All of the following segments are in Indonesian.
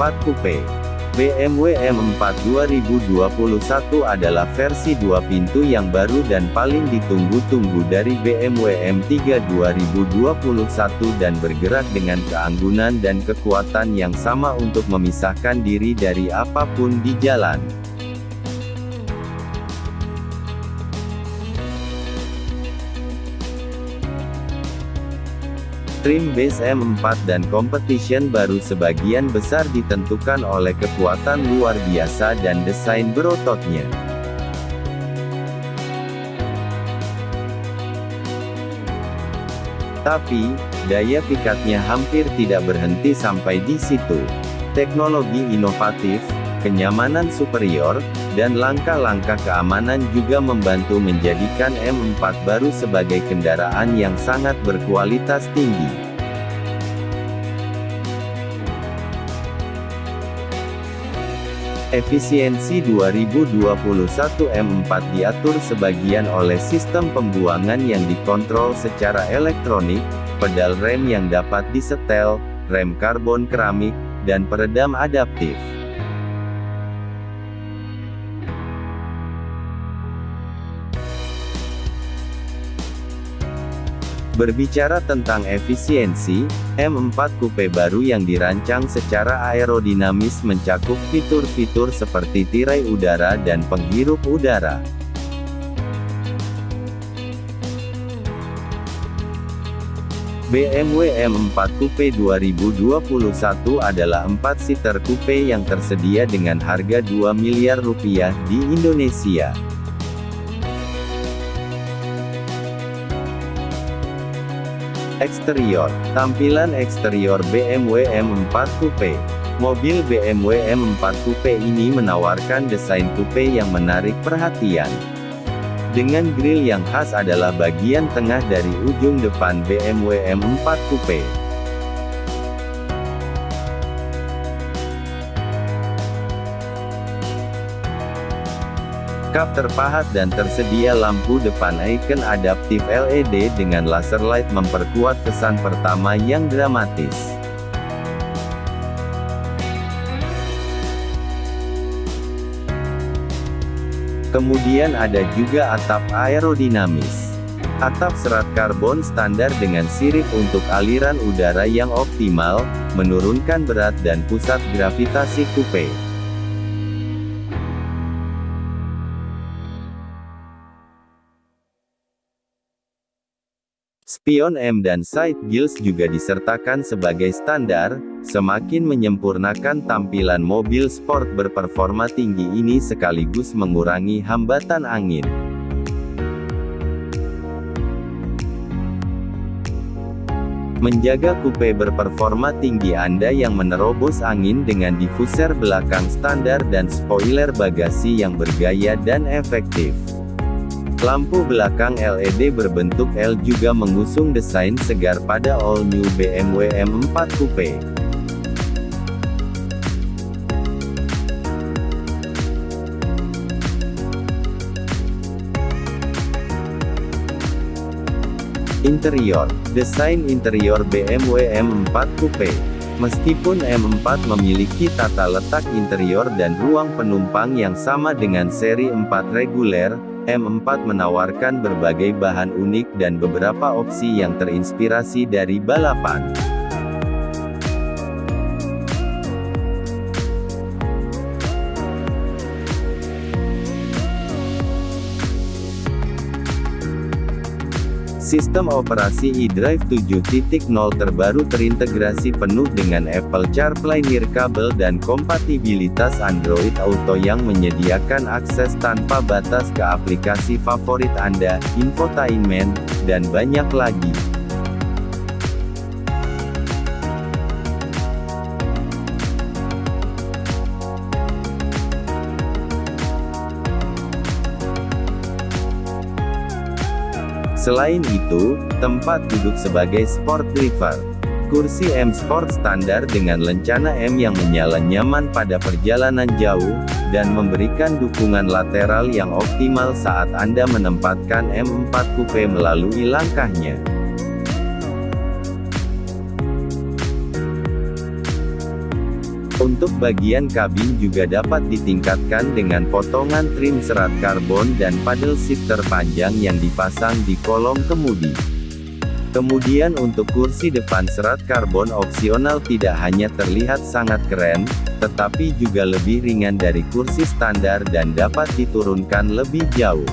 M4 Coupe. BMW M4 2021 adalah versi dua pintu yang baru dan paling ditunggu-tunggu dari BMW M3 2021 dan bergerak dengan keanggunan dan kekuatan yang sama untuk memisahkan diri dari apa pun di jalan. Trim base M4 dan competition baru sebagian besar ditentukan oleh kekuatan luar biasa dan desain berototnya. Tapi, daya pikatnya hampir tidak berhenti sampai di situ. Teknologi inovatif, kenyamanan superior, dan langkah-langkah keamanan juga membantu menjadikan M4 baru sebagai kendaraan yang sangat berkualitas tinggi. Efisiensi 2021 M4 diatur sebagian oleh sistem pembuangan yang dikontrol secara elektronik, pedal rem yang dapat disetel, rem karbon keramik, dan peredam adaptif. Berbicara tentang efisiensi, M4 Coupe baru yang dirancang secara aerodinamis mencakup fitur-fitur seperti tirai udara dan penghirup udara. BMW M4 Coupe 2021 adalah 4-seater coupe yang tersedia dengan harga 2 miliar rupiah di Indonesia. Eksterior, tampilan eksterior BMW M4 Coupe. Mobil BMW M4 Coupe ini menawarkan desain coupe yang menarik perhatian. Dengan grill yang khas adalah bagian tengah dari ujung depan BMW M4 Coupe. Kap terpahat dan tersedia lampu depan icon adaptif LED dengan laser light memperkuat kesan pertama yang dramatis. Kemudian ada juga atap aerodinamis. Atap serat karbon standar dengan sirip untuk aliran udara yang optimal, menurunkan berat dan pusat gravitasi coupe. Spion M dan side gills juga disertakan sebagai standar, semakin menyempurnakan tampilan mobil sport berperforma tinggi ini sekaligus mengurangi hambatan angin. Menjaga coupe berperforma tinggi Anda yang menerobos angin dengan diffuser belakang standar dan spoiler bagasi yang bergaya dan efektif. Lampu belakang LED berbentuk L juga mengusung desain segar pada all-new BMW M4 Coupe. Interior, desain interior BMW M4 Coupe. Meskipun M4 memiliki tata letak interior dan ruang penumpang yang sama dengan seri 4 reguler, M4 menawarkan berbagai bahan unik dan beberapa opsi yang terinspirasi dari balapan. Sistem operasi eDrive 7.0 terbaru terintegrasi penuh dengan Apple CarPlay nirkabel dan kompatibilitas Android Auto yang menyediakan akses tanpa batas ke aplikasi favorit Anda, infotainment, dan banyak lagi. Selain itu, tempat duduk sebagai sport driver. Kursi M Sport standar dengan lencana M yang menyala nyaman pada perjalanan jauh, dan memberikan dukungan lateral yang optimal saat Anda menempatkan M4 Coupe melalui langkahnya. Untuk bagian kabin juga dapat ditingkatkan dengan potongan trim serat karbon dan paddle shifter panjang yang dipasang di kolom kemudi. Kemudian untuk kursi depan serat karbon opsional tidak hanya terlihat sangat keren, tetapi juga lebih ringan dari kursi standar dan dapat diturunkan lebih jauh.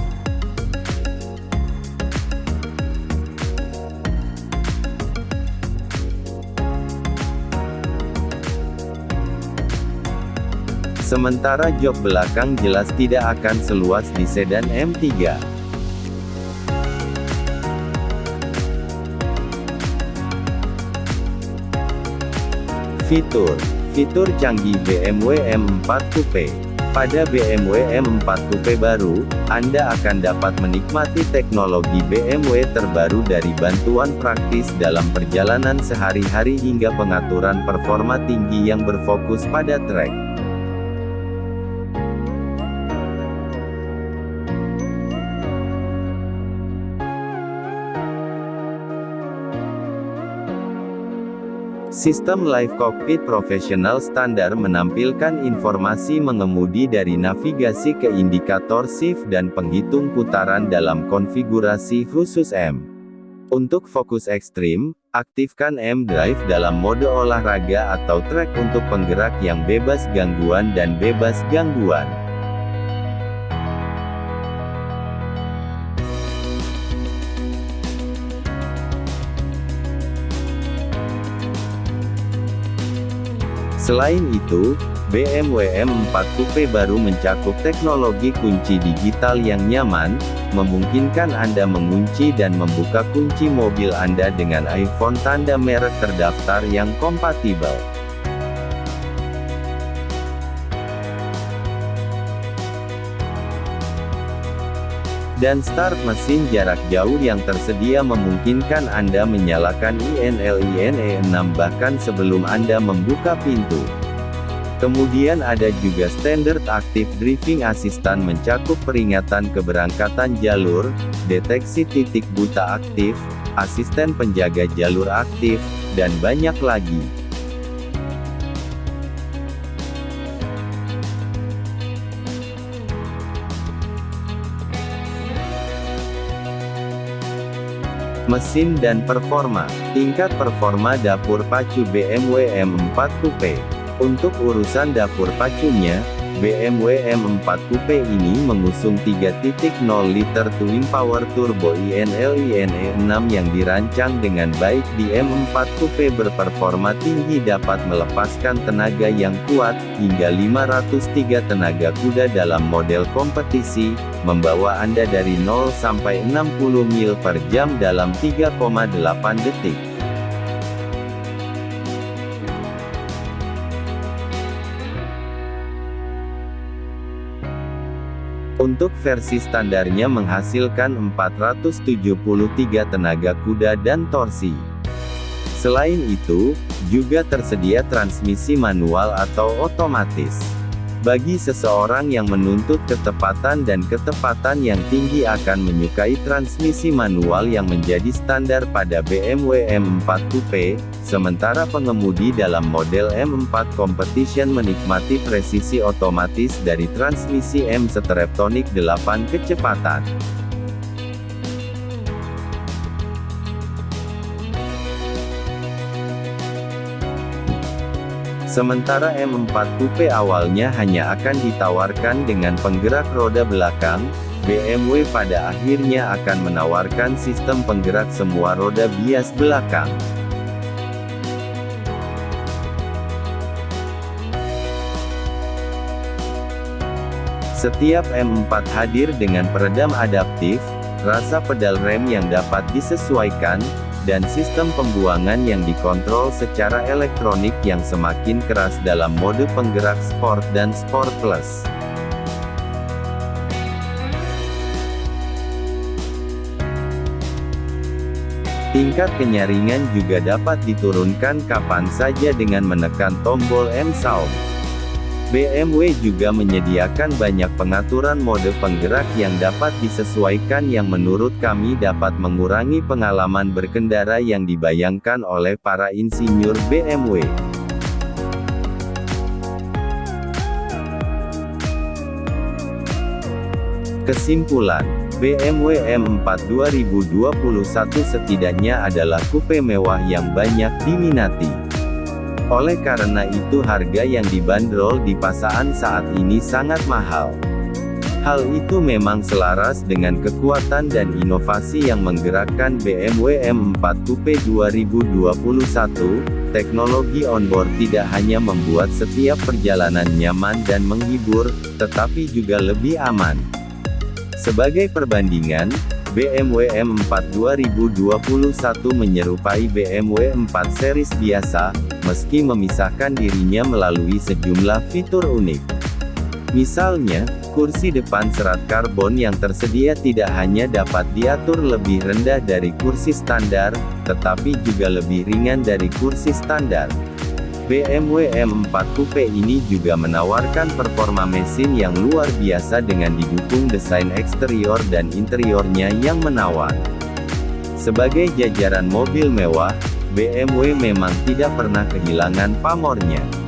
Sementara jok belakang jelas tidak akan seluas di sedan M3. Fitur Fitur canggih BMW M4 Coupe Pada BMW M4 Coupe baru, Anda akan dapat menikmati teknologi BMW terbaru dari bantuan praktis dalam perjalanan sehari-hari hingga pengaturan performa tinggi yang berfokus pada trek. Sistem Live Cockpit Profesional standar menampilkan informasi mengemudi dari navigasi ke indikator shift dan penghitung putaran dalam konfigurasi khusus M. Untuk fokus ekstrim, aktifkan M Drive dalam mode olahraga atau track untuk penggerak yang bebas gangguan dan bebas gangguan. Selain itu, BMW M4 Coupe baru mencakup teknologi kunci digital yang nyaman, memungkinkan Anda mengunci dan membuka kunci mobil Anda dengan iPhone tanda merek terdaftar yang kompatibel. Dan start mesin jarak jauh yang tersedia memungkinkan Anda menyalakan INLINE 6 bahkan sebelum Anda membuka pintu. Kemudian ada juga Standard Active Driving Assistant mencakup peringatan keberangkatan jalur, deteksi titik buta aktif, asisten penjaga jalur aktif, dan banyak lagi. Mesin dan performa. Tingkat performa dapur pacu BMW M4 Coupe. Untuk urusan dapur pacunya, BMW M4 Coupe ini mengusung 3.0 liter twin power turbo INL-INE 6 yang dirancang dengan baik di M4 Coupe berperforma tinggi dapat melepaskan tenaga yang kuat, hingga 503 tenaga kuda dalam model kompetisi, membawa Anda dari 0 sampai 60 mil per jam dalam 3,8 detik. Untuk versi standarnya menghasilkan 473 tenaga kuda dan torsi. Selain itu, juga tersedia transmisi manual atau otomatis. Bagi seseorang yang menuntut ketepatan dan ketepatan yang tinggi akan menyukai transmisi manual yang menjadi standar pada BMW M4 Coupe, sementara pengemudi dalam model M4 Competition menikmati presisi otomatis dari transmisi M Streptonic 8 kecepatan. Sementara M4 Coupe awalnya hanya akan ditawarkan dengan penggerak roda belakang, BMW pada akhirnya akan menawarkan sistem penggerak semua roda bias belakang. Setiap M4 hadir dengan peredam adaptif, rasa pedal rem yang dapat disesuaikan, dan sistem pembuangan yang dikontrol secara elektronik yang semakin keras dalam mode penggerak Sport dan Sport Plus. Tingkat kenyaringan juga dapat diturunkan kapan saja dengan menekan tombol M Sound. BMW juga menyediakan banyak pengaturan mode penggerak yang dapat disesuaikan yang menurut kami dapat mengurangi pengalaman berkendara yang dibayangkan oleh para insinyur BMW. Kesimpulan, BMW M4 2021 setidaknya adalah coupe mewah yang banyak diminati. Oleh karena itu harga yang dibanderol di pasaran saat ini sangat mahal. Hal itu memang selaras dengan kekuatan dan inovasi yang menggerakkan BMW M4 Coupe 2021, teknologi onboard tidak hanya membuat setiap perjalanan nyaman dan menghibur, tetapi juga lebih aman. Sebagai perbandingan, BMW M4 2021 menyerupai BMW 4 series biasa, meski memisahkan dirinya melalui sejumlah fitur unik. Misalnya, kursi depan serat karbon yang tersedia tidak hanya dapat diatur lebih rendah dari kursi standar, tetapi juga lebih ringan dari kursi standar. BMW M4 Coupe ini juga menawarkan performa mesin yang luar biasa dengan didukung desain eksterior dan interiornya yang menawan. Sebagai jajaran mobil mewah, BMW memang tidak pernah kehilangan pamornya.